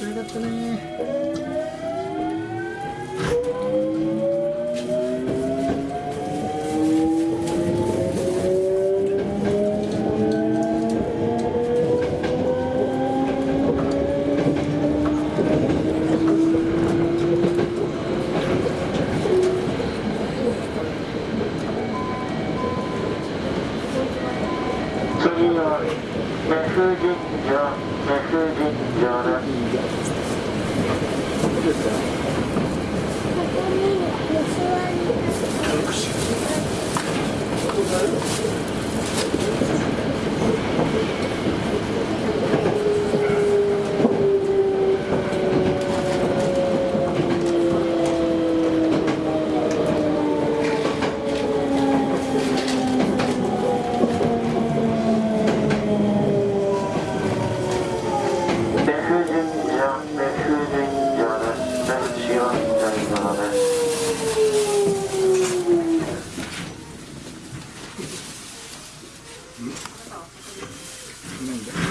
ったね。次はメス神社メス神社ですどうですかここになんだ